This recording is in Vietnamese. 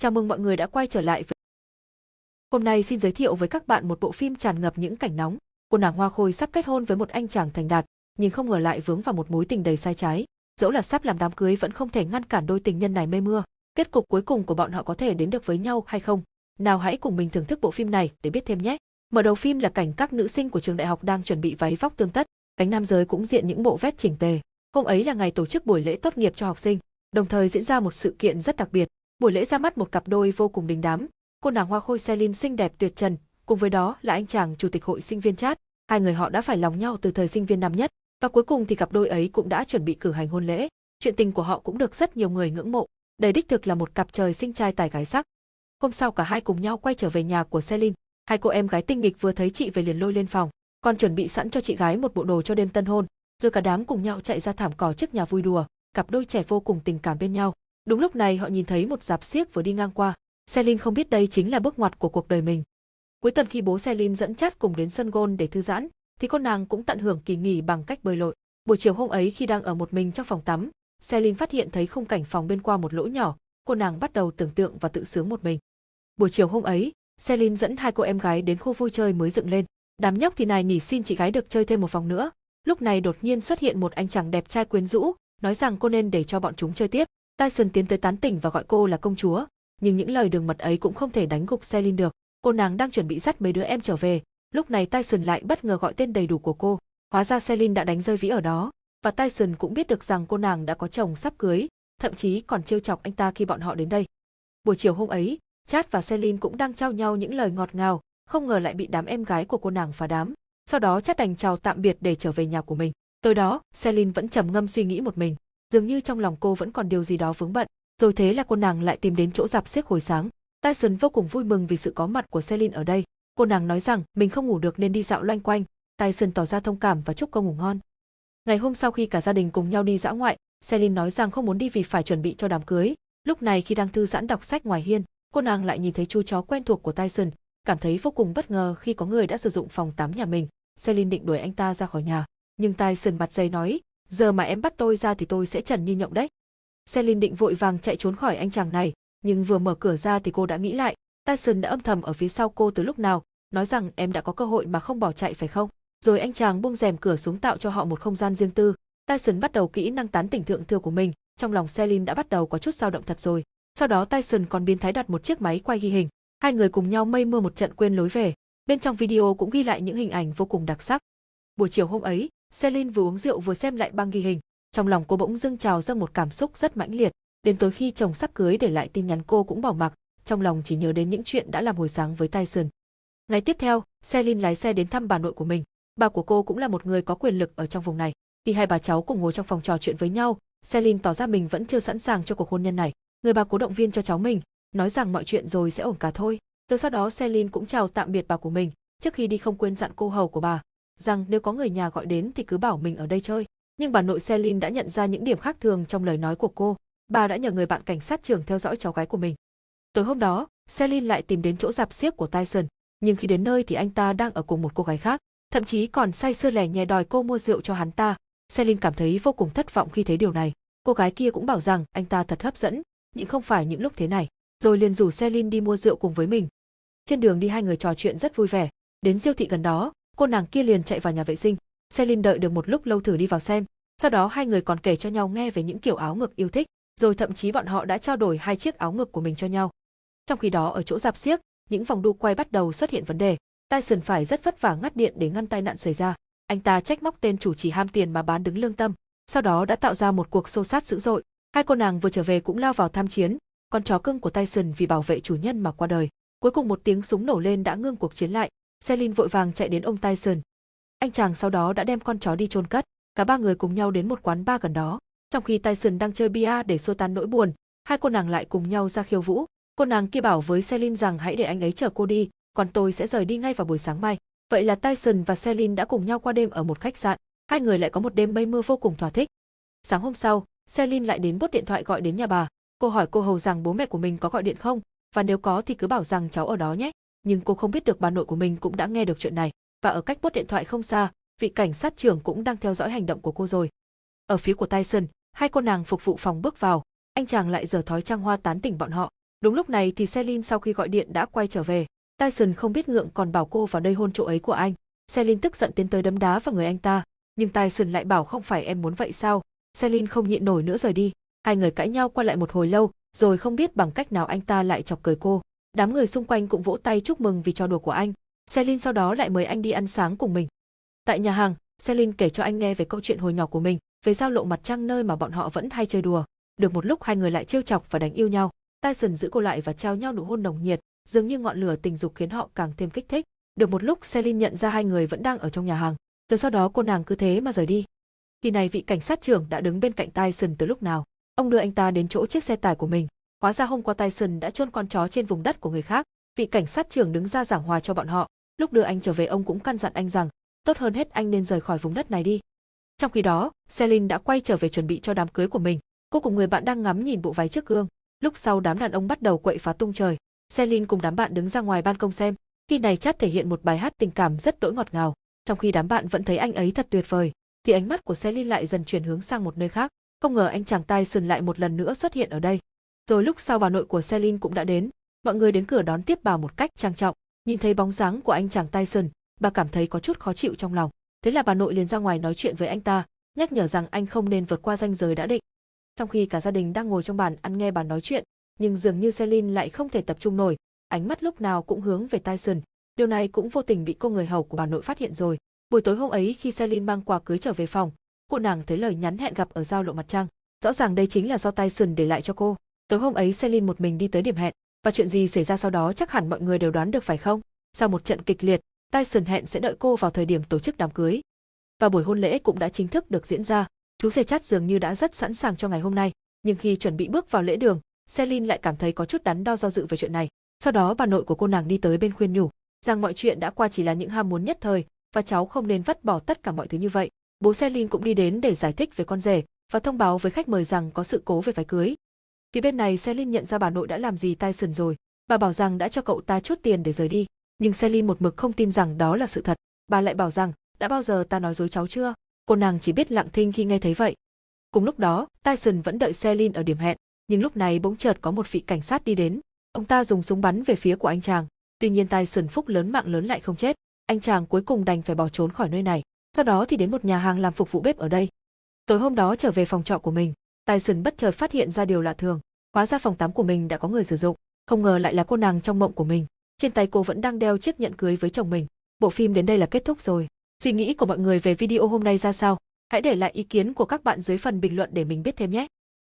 Chào mừng mọi người đã quay trở lại với Hôm nay xin giới thiệu với các bạn một bộ phim tràn ngập những cảnh nóng. Cô nàng Hoa Khôi sắp kết hôn với một anh chàng thành đạt, nhưng không ngờ lại vướng vào một mối tình đầy sai trái. Dẫu là sắp làm đám cưới vẫn không thể ngăn cản đôi tình nhân này mê mưa. Kết cục cuối cùng của bọn họ có thể đến được với nhau hay không? Nào hãy cùng mình thưởng thức bộ phim này để biết thêm nhé. Mở đầu phim là cảnh các nữ sinh của trường đại học đang chuẩn bị váy vóc tương tất, cánh nam giới cũng diện những bộ vest chỉnh tề. Hôm ấy là ngày tổ chức buổi lễ tốt nghiệp cho học sinh, đồng thời diễn ra một sự kiện rất đặc biệt. Buổi lễ ra mắt một cặp đôi vô cùng đình đám, cô nàng hoa khôi Celine xinh đẹp tuyệt trần, cùng với đó là anh chàng chủ tịch hội sinh viên chat. Hai người họ đã phải lòng nhau từ thời sinh viên năm nhất, và cuối cùng thì cặp đôi ấy cũng đã chuẩn bị cử hành hôn lễ. Chuyện tình của họ cũng được rất nhiều người ngưỡng mộ. Đây đích thực là một cặp trời sinh trai tài gái sắc. Hôm sau cả hai cùng nhau quay trở về nhà của Celine. Hai cô em gái tinh nghịch vừa thấy chị về liền lôi lên phòng, còn chuẩn bị sẵn cho chị gái một bộ đồ cho đêm tân hôn. Rồi cả đám cùng nhau chạy ra thảm cỏ trước nhà vui đùa, cặp đôi trẻ vô cùng tình cảm bên nhau. Đúng lúc này họ nhìn thấy một dạp xiếc vừa đi ngang qua. Selin không biết đây chính là bước ngoặt của cuộc đời mình. Cuối tuần khi bố Selin dẫn chát cùng đến sân gôn để thư giãn, thì con nàng cũng tận hưởng kỳ nghỉ bằng cách bơi lội. Buổi chiều hôm ấy khi đang ở một mình trong phòng tắm, Selin phát hiện thấy khung cảnh phòng bên qua một lỗ nhỏ, cô nàng bắt đầu tưởng tượng và tự sướng một mình. Buổi chiều hôm ấy, Selin dẫn hai cô em gái đến khu vui chơi mới dựng lên. Đám nhóc thì này nỉ xin chị gái được chơi thêm một vòng nữa. Lúc này đột nhiên xuất hiện một anh chàng đẹp trai quyến rũ, nói rằng cô nên để cho bọn chúng chơi tiếp. Tyson tiến tới tán tỉnh và gọi cô là công chúa, nhưng những lời đường mật ấy cũng không thể đánh gục Celine được. Cô nàng đang chuẩn bị dắt mấy đứa em trở về, lúc này Tyson lại bất ngờ gọi tên đầy đủ của cô. Hóa ra Celine đã đánh rơi vĩ ở đó, và Tyson cũng biết được rằng cô nàng đã có chồng sắp cưới, thậm chí còn trêu chọc anh ta khi bọn họ đến đây. Buổi chiều hôm ấy, Chad và Celine cũng đang trao nhau những lời ngọt ngào, không ngờ lại bị đám em gái của cô nàng phá đám. Sau đó Chad đành chào tạm biệt để trở về nhà của mình. Tối đó, Celine vẫn trầm ngâm suy nghĩ một mình dường như trong lòng cô vẫn còn điều gì đó vướng bận. Rồi thế là cô nàng lại tìm đến chỗ dạp xiếc hồi sáng. Tyson vô cùng vui mừng vì sự có mặt của Celine ở đây. Cô nàng nói rằng mình không ngủ được nên đi dạo loanh quanh. Tyson tỏ ra thông cảm và chúc cô ngủ ngon. Ngày hôm sau khi cả gia đình cùng nhau đi dã ngoại, Celine nói rằng không muốn đi vì phải chuẩn bị cho đám cưới. Lúc này khi đang thư giãn đọc sách ngoài hiên, cô nàng lại nhìn thấy chú chó quen thuộc của Tyson, cảm thấy vô cùng bất ngờ khi có người đã sử dụng phòng tắm nhà mình. Celine định đuổi anh ta ra khỏi nhà, nhưng Tyson mặt dày nói, giờ mà em bắt tôi ra thì tôi sẽ trần như nhộng đấy. Celine định vội vàng chạy trốn khỏi anh chàng này, nhưng vừa mở cửa ra thì cô đã nghĩ lại, Tyson đã âm thầm ở phía sau cô từ lúc nào, nói rằng em đã có cơ hội mà không bỏ chạy phải không? Rồi anh chàng buông rèm cửa xuống tạo cho họ một không gian riêng tư. Tyson bắt đầu kỹ năng tán tỉnh thượng thừa của mình, trong lòng Celine đã bắt đầu có chút dao động thật rồi. Sau đó Tyson còn biến thái đặt một chiếc máy quay ghi hình, hai người cùng nhau mây mưa một trận quên lối về. Bên trong video cũng ghi lại những hình ảnh vô cùng đặc sắc. Buổi chiều hôm ấy, Celine vừa uống rượu vừa xem lại băng ghi hình, trong lòng cô bỗng dưng trào ra một cảm xúc rất mãnh liệt, đến tối khi chồng sắp cưới để lại tin nhắn cô cũng bỏ mặc, trong lòng chỉ nhớ đến những chuyện đã làm hồi sáng với Tyson. Ngày tiếp theo, Celine lái xe đến thăm bà nội của mình. Bà của cô cũng là một người có quyền lực ở trong vùng này. Khi hai bà cháu cùng ngồi trong phòng trò chuyện với nhau, Celine tỏ ra mình vẫn chưa sẵn sàng cho cuộc hôn nhân này. Người bà cố động viên cho cháu mình, nói rằng mọi chuyện rồi sẽ ổn cả thôi. Rồi sau đó Celine cũng chào tạm biệt bà của mình, trước khi đi không quên dặn cô hầu của bà, rằng nếu có người nhà gọi đến thì cứ bảo mình ở đây chơi. Nhưng bà nội Celine đã nhận ra những điểm khác thường trong lời nói của cô. Bà đã nhờ người bạn cảnh sát trưởng theo dõi cháu gái của mình. Tối hôm đó, Celine lại tìm đến chỗ dạp xiếc của Tyson, nhưng khi đến nơi thì anh ta đang ở cùng một cô gái khác, thậm chí còn say sưa lẻ nhè đòi cô mua rượu cho hắn ta. Celine cảm thấy vô cùng thất vọng khi thấy điều này. Cô gái kia cũng bảo rằng anh ta thật hấp dẫn, nhưng không phải những lúc thế này. Rồi liền rủ Celine đi mua rượu cùng với mình. Trên đường đi hai người trò chuyện rất vui vẻ. Đến siêu thị gần đó, cô nàng kia liền chạy vào nhà vệ sinh. Selin đợi được một lúc lâu thử đi vào xem, sau đó hai người còn kể cho nhau nghe về những kiểu áo ngực yêu thích, rồi thậm chí bọn họ đã trao đổi hai chiếc áo ngực của mình cho nhau. Trong khi đó ở chỗ dạp xiếc, những vòng đu quay bắt đầu xuất hiện vấn đề. Tyson phải rất vất vả ngắt điện để ngăn tai nạn xảy ra. Anh ta trách móc tên chủ chỉ ham tiền mà bán đứng lương tâm, sau đó đã tạo ra một cuộc xô sát dữ dội. Hai cô nàng vừa trở về cũng lao vào tham chiến, con chó cưng của Tyson vì bảo vệ chủ nhân mà qua đời. Cuối cùng một tiếng súng nổ lên đã ngưng cuộc chiến lại, Celine vội vàng chạy đến ông Tyson. Anh chàng sau đó đã đem con chó đi chôn cất, cả ba người cùng nhau đến một quán bar gần đó. Trong khi Tyson đang chơi bia để xua tan nỗi buồn, hai cô nàng lại cùng nhau ra khiêu vũ. Cô nàng kia bảo với Celine rằng hãy để anh ấy chờ cô đi, còn tôi sẽ rời đi ngay vào buổi sáng mai. Vậy là Tyson và Celine đã cùng nhau qua đêm ở một khách sạn. Hai người lại có một đêm mây mưa vô cùng thỏa thích. Sáng hôm sau, Celine lại đến bút điện thoại gọi đến nhà bà. Cô hỏi cô hầu rằng bố mẹ của mình có gọi điện không, và nếu có thì cứ bảo rằng cháu ở đó nhé nhưng cô không biết được bà nội của mình cũng đã nghe được chuyện này, và ở cách bốt điện thoại không xa, vị cảnh sát trưởng cũng đang theo dõi hành động của cô rồi. Ở phía của Tyson, hai cô nàng phục vụ phòng bước vào, anh chàng lại giở thói trang hoa tán tỉnh bọn họ. Đúng lúc này thì Celine sau khi gọi điện đã quay trở về. Tyson không biết ngượng còn bảo cô vào đây hôn chỗ ấy của anh. Celine tức giận tiến tới đấm đá vào người anh ta, nhưng Tyson lại bảo không phải em muốn vậy sao. Celine không nhịn nổi nữa rời đi. Hai người cãi nhau qua lại một hồi lâu, rồi không biết bằng cách nào anh ta lại chọc cười cô. Đám người xung quanh cũng vỗ tay chúc mừng vì trò đùa của anh. Celine sau đó lại mời anh đi ăn sáng cùng mình. Tại nhà hàng, Celine kể cho anh nghe về câu chuyện hồi nhỏ của mình, về giao lộ mặt trăng nơi mà bọn họ vẫn hay chơi đùa. Được một lúc hai người lại trêu chọc và đánh yêu nhau. Tyson giữ cô lại và trao nhau nụ hôn nồng nhiệt, dường như ngọn lửa tình dục khiến họ càng thêm kích thích. Được một lúc Celine nhận ra hai người vẫn đang ở trong nhà hàng, rồi sau đó cô nàng cứ thế mà rời đi. Khi này vị cảnh sát trưởng đã đứng bên cạnh Tyson từ lúc nào. Ông đưa anh ta đến chỗ chiếc xe tải của mình. Hóa ra hôm qua Tyson đã chôn con chó trên vùng đất của người khác. Vị cảnh sát trưởng đứng ra giảng hòa cho bọn họ. Lúc đưa anh trở về ông cũng căn dặn anh rằng, tốt hơn hết anh nên rời khỏi vùng đất này đi. Trong khi đó, Celine đã quay trở về chuẩn bị cho đám cưới của mình. Cô cùng người bạn đang ngắm nhìn bộ váy trước gương. Lúc sau đám đàn ông bắt đầu quậy phá tung trời. Celine cùng đám bạn đứng ra ngoài ban công xem. Khi này chat thể hiện một bài hát tình cảm rất đỗi ngọt ngào. Trong khi đám bạn vẫn thấy anh ấy thật tuyệt vời, thì ánh mắt của Celine lại dần chuyển hướng sang một nơi khác. Không ngờ anh chàng Tyson lại một lần nữa xuất hiện ở đây. Rồi lúc sau bà nội của Celine cũng đã đến. Mọi người đến cửa đón tiếp bà một cách trang trọng. Nhìn thấy bóng dáng của anh chàng Tyson, bà cảm thấy có chút khó chịu trong lòng. Thế là bà nội liền ra ngoài nói chuyện với anh ta, nhắc nhở rằng anh không nên vượt qua ranh giới đã định. Trong khi cả gia đình đang ngồi trong bàn ăn nghe bà nói chuyện, nhưng dường như Celine lại không thể tập trung nổi, ánh mắt lúc nào cũng hướng về Tyson. Điều này cũng vô tình bị cô người hầu của bà nội phát hiện rồi. Buổi tối hôm ấy khi Celine mang quà cưới trở về phòng, cô nàng thấy lời nhắn hẹn gặp ở giao lộ mặt trăng. Rõ ràng đây chính là do Tyson để lại cho cô. Tối hôm ấy Celine một mình đi tới điểm hẹn, và chuyện gì xảy ra sau đó chắc hẳn mọi người đều đoán được phải không? Sau một trận kịch liệt, Tyson hẹn sẽ đợi cô vào thời điểm tổ chức đám cưới. Và buổi hôn lễ cũng đã chính thức được diễn ra. Chú xe chát dường như đã rất sẵn sàng cho ngày hôm nay, nhưng khi chuẩn bị bước vào lễ đường, Celine lại cảm thấy có chút đắn đo do dự về chuyện này. Sau đó bà nội của cô nàng đi tới bên khuyên nhủ, rằng mọi chuyện đã qua chỉ là những ham muốn nhất thời, và cháu không nên vắt bỏ tất cả mọi thứ như vậy. Bố Celine cũng đi đến để giải thích về con rể và thông báo với khách mời rằng có sự cố về váy cưới. Phía bên này Selin nhận ra bà nội đã làm gì Tyson rồi, bà bảo rằng đã cho cậu ta chút tiền để rời đi, nhưng Selin một mực không tin rằng đó là sự thật. Bà lại bảo rằng, đã bao giờ ta nói dối cháu chưa? Cô nàng chỉ biết lặng thinh khi nghe thấy vậy. Cùng lúc đó, Tyson vẫn đợi Selin ở điểm hẹn, nhưng lúc này bỗng chợt có một vị cảnh sát đi đến. Ông ta dùng súng bắn về phía của anh chàng, tuy nhiên Tyson phúc lớn mạng lớn lại không chết. Anh chàng cuối cùng đành phải bỏ trốn khỏi nơi này, sau đó thì đến một nhà hàng làm phục vụ bếp ở đây. Tối hôm đó trở về phòng trọ của mình, Tyson bất chợt phát hiện ra điều lạ thường, hóa ra phòng tắm của mình đã có người sử dụng, không ngờ lại là cô nàng trong mộng của mình. Trên tay cô vẫn đang đeo chiếc nhẫn cưới với chồng mình. Bộ phim đến đây là kết thúc rồi. Suy nghĩ của mọi người về video hôm nay ra sao? Hãy để lại ý kiến của các bạn dưới phần bình luận để mình biết thêm nhé.